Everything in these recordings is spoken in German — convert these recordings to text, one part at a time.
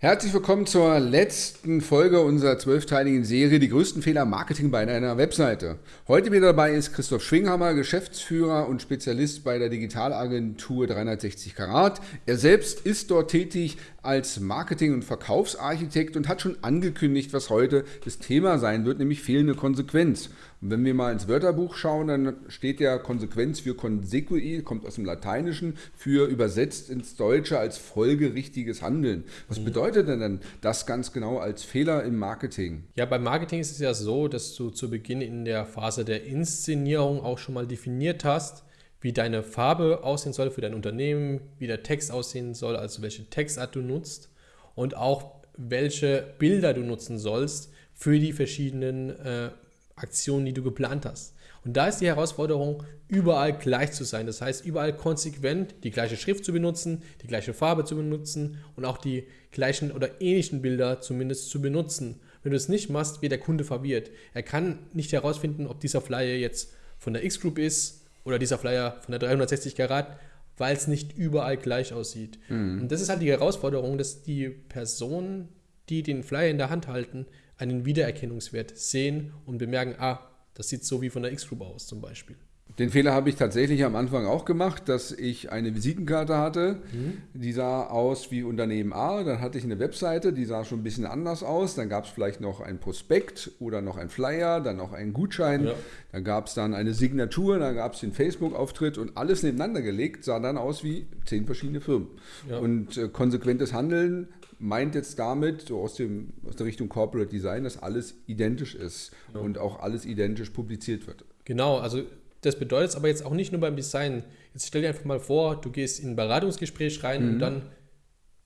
Herzlich willkommen zur letzten Folge unserer zwölfteiligen Serie Die größten Fehler im Marketing bei einer Webseite. Heute wieder dabei ist Christoph Schwinghammer, Geschäftsführer und Spezialist bei der Digitalagentur 360 Karat. Er selbst ist dort tätig als Marketing- und Verkaufsarchitekt und hat schon angekündigt, was heute das Thema sein wird, nämlich fehlende Konsequenz. Und wenn wir mal ins Wörterbuch schauen, dann steht ja Konsequenz für consequi, kommt aus dem Lateinischen, für übersetzt ins Deutsche als folgerichtiges Handeln. Was mhm. bedeutet denn dann das ganz genau als Fehler im Marketing? Ja, beim Marketing ist es ja so, dass du zu Beginn in der Phase der Inszenierung auch schon mal definiert hast, wie deine Farbe aussehen soll für dein Unternehmen, wie der Text aussehen soll, also welche Textart du nutzt und auch welche Bilder du nutzen sollst für die verschiedenen äh, Aktionen, die du geplant hast. Und da ist die Herausforderung, überall gleich zu sein. Das heißt, überall konsequent die gleiche Schrift zu benutzen, die gleiche Farbe zu benutzen und auch die gleichen oder ähnlichen Bilder zumindest zu benutzen. Wenn du es nicht machst, wird der Kunde verwirrt. Er kann nicht herausfinden, ob dieser Flyer jetzt von der X-Group ist oder dieser Flyer von der 360 Karat, weil es nicht überall gleich aussieht. Mhm. Und das ist halt die Herausforderung, dass die Personen, die den Flyer in der Hand halten, einen Wiedererkennungswert sehen und bemerken, ah, das sieht so wie von der X-Group aus zum Beispiel. Den Fehler habe ich tatsächlich am Anfang auch gemacht, dass ich eine Visitenkarte hatte, mhm. die sah aus wie Unternehmen A. Dann hatte ich eine Webseite, die sah schon ein bisschen anders aus. Dann gab es vielleicht noch ein Prospekt oder noch ein Flyer, dann noch einen Gutschein. Ja. Dann gab es dann eine Signatur, dann gab es den Facebook-Auftritt und alles nebeneinander gelegt sah dann aus wie zehn verschiedene Firmen. Ja. Und äh, konsequentes Handeln meint jetzt damit, so aus, dem, aus der Richtung Corporate Design, dass alles identisch ist ja. und auch alles identisch publiziert wird. Genau, also das bedeutet es aber jetzt auch nicht nur beim Design. Jetzt stell dir einfach mal vor, du gehst in ein Beratungsgespräch rein mhm. und dann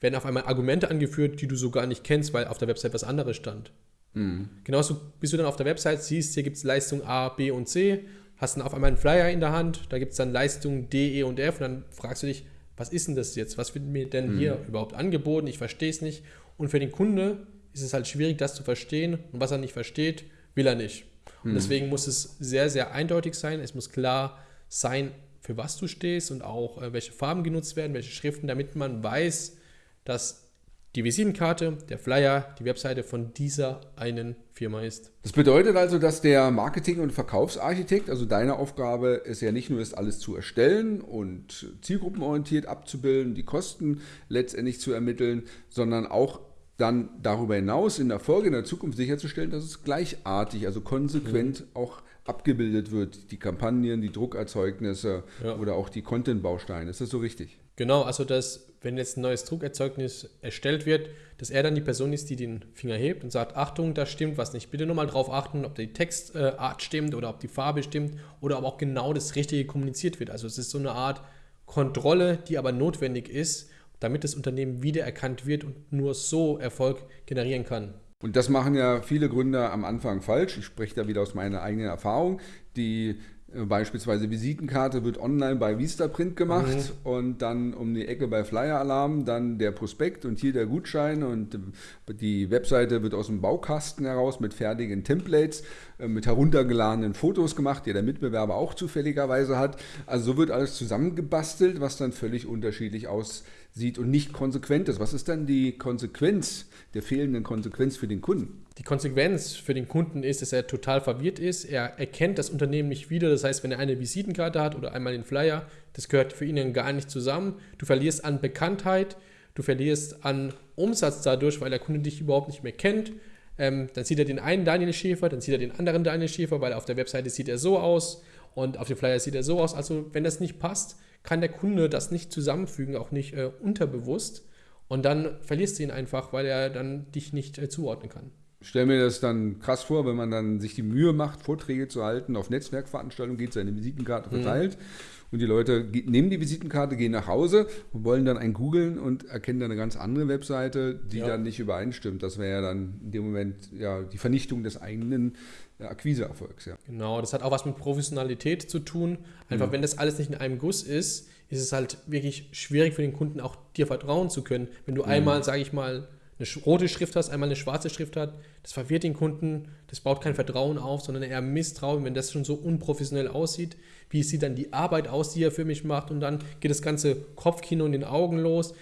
werden auf einmal Argumente angeführt, die du so gar nicht kennst, weil auf der Website was anderes stand. Mhm. Genauso bist du dann auf der Website, siehst, hier gibt es Leistung A, B und C, hast dann auf einmal einen Flyer in der Hand, da gibt es dann Leistung D, E und F und dann fragst du dich, was ist denn das jetzt? Was wird mir denn mhm. hier überhaupt angeboten? Ich verstehe es nicht. Und für den Kunde ist es halt schwierig, das zu verstehen. Und was er nicht versteht, will er nicht. Und hm. deswegen muss es sehr, sehr eindeutig sein. Es muss klar sein, für was du stehst und auch äh, welche Farben genutzt werden, welche Schriften, damit man weiß, dass die Visitenkarte, der Flyer, die Webseite von dieser einen Firma ist. Das bedeutet also, dass der Marketing- und Verkaufsarchitekt, also deine Aufgabe ist ja nicht nur ist, alles zu erstellen und zielgruppenorientiert abzubilden, die Kosten letztendlich zu ermitteln, sondern auch dann darüber hinaus in der Folge, in der Zukunft sicherzustellen, dass es gleichartig, also konsequent mhm. auch abgebildet wird, die Kampagnen, die Druckerzeugnisse ja. oder auch die Content-Bausteine. Ist das so richtig? Genau, also dass, wenn jetzt ein neues Druckerzeugnis erstellt wird, dass er dann die Person ist, die den Finger hebt und sagt, Achtung, da stimmt was nicht. Bitte nur mal drauf achten, ob die Textart stimmt oder ob die Farbe stimmt oder ob auch genau das Richtige kommuniziert wird. Also es ist so eine Art Kontrolle, die aber notwendig ist, damit das Unternehmen wiedererkannt wird und nur so Erfolg generieren kann. Und das machen ja viele Gründer am Anfang falsch. Ich spreche da wieder aus meiner eigenen Erfahrung. Die Beispielsweise Visitenkarte wird online bei Vistaprint gemacht mhm. und dann um die Ecke bei Flyer Alarm dann der Prospekt und hier der Gutschein und die Webseite wird aus dem Baukasten heraus mit fertigen Templates, äh, mit heruntergeladenen Fotos gemacht, die der Mitbewerber auch zufälligerweise hat. Also so wird alles zusammengebastelt, was dann völlig unterschiedlich aussieht und nicht konsequent ist. Was ist dann die Konsequenz der fehlenden Konsequenz für den Kunden? Die Konsequenz für den Kunden ist, dass er total verwirrt ist. Er erkennt das Unternehmen nicht wieder. Das heißt, wenn er eine Visitenkarte hat oder einmal den Flyer, das gehört für ihn gar nicht zusammen. Du verlierst an Bekanntheit, du verlierst an Umsatz dadurch, weil der Kunde dich überhaupt nicht mehr kennt. Ähm, dann sieht er den einen Daniel Schäfer, dann sieht er den anderen Daniel Schäfer, weil auf der Webseite sieht er so aus und auf dem Flyer sieht er so aus. Also wenn das nicht passt, kann der Kunde das nicht zusammenfügen, auch nicht äh, unterbewusst. Und dann verlierst du ihn einfach, weil er dann dich nicht äh, zuordnen kann. Ich stelle mir das dann krass vor, wenn man dann sich die Mühe macht, Vorträge zu halten, auf Netzwerkveranstaltungen geht, seine Visitenkarte mhm. verteilt mhm. Und die Leute nehmen die Visitenkarte, gehen nach Hause und wollen dann ein googeln und erkennen dann eine ganz andere Webseite, die ja. dann nicht übereinstimmt. Das wäre ja dann in dem Moment ja die Vernichtung des eigenen Akquiseerfolgs. Ja. Genau, das hat auch was mit Professionalität zu tun. Einfach, mhm. wenn das alles nicht in einem Guss ist, ist es halt wirklich schwierig für den Kunden auch dir vertrauen zu können. Wenn du mhm. einmal, sage ich mal, eine rote Schrift hast, einmal eine schwarze Schrift hat, das verwirrt den Kunden, das baut kein Vertrauen auf, sondern eher Misstrauen, wenn das schon so unprofessionell aussieht. Wie sieht dann die Arbeit aus, die er für mich macht und dann geht das ganze Kopfkino in den Augen los.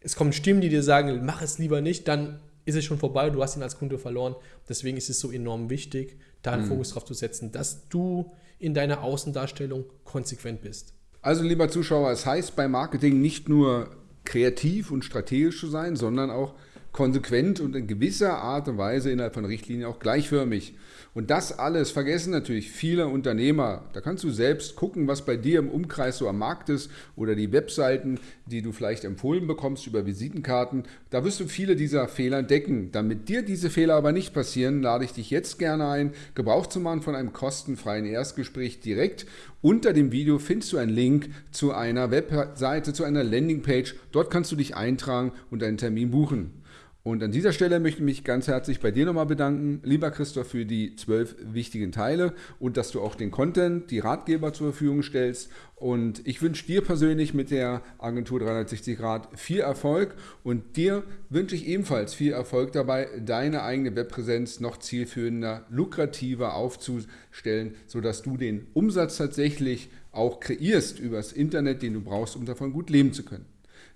es kommen Stimmen, die dir sagen, mach es lieber nicht, dann ist es schon vorbei, du hast ihn als Kunde verloren. Deswegen ist es so enorm wichtig, da einen mhm. Fokus drauf zu setzen, dass du in deiner Außendarstellung konsequent bist. Also lieber Zuschauer, es heißt bei Marketing nicht nur kreativ und strategisch zu sein, sondern auch konsequent und in gewisser Art und Weise innerhalb von Richtlinien auch gleichförmig. Und das alles vergessen natürlich viele Unternehmer. Da kannst du selbst gucken, was bei dir im Umkreis so am Markt ist oder die Webseiten, die du vielleicht empfohlen bekommst über Visitenkarten. Da wirst du viele dieser Fehler entdecken. Damit dir diese Fehler aber nicht passieren, lade ich dich jetzt gerne ein, Gebrauch zu machen von einem kostenfreien Erstgespräch direkt. Unter dem Video findest du einen Link zu einer Webseite, zu einer Landingpage. Dort kannst du dich eintragen und einen Termin buchen. Und an dieser Stelle möchte ich mich ganz herzlich bei dir nochmal bedanken, lieber Christoph, für die zwölf wichtigen Teile und dass du auch den Content, die Ratgeber zur Verfügung stellst. Und ich wünsche dir persönlich mit der Agentur 360 Grad viel Erfolg und dir wünsche ich ebenfalls viel Erfolg dabei, deine eigene Webpräsenz noch zielführender, lukrativer aufzustellen, sodass du den Umsatz tatsächlich auch kreierst übers Internet, den du brauchst, um davon gut leben zu können.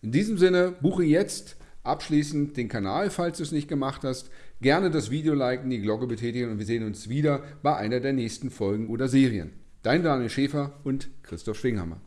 In diesem Sinne, buche jetzt Abschließend den Kanal, falls du es nicht gemacht hast. Gerne das Video liken, die Glocke betätigen und wir sehen uns wieder bei einer der nächsten Folgen oder Serien. Dein Daniel Schäfer und Christoph Schwinghammer.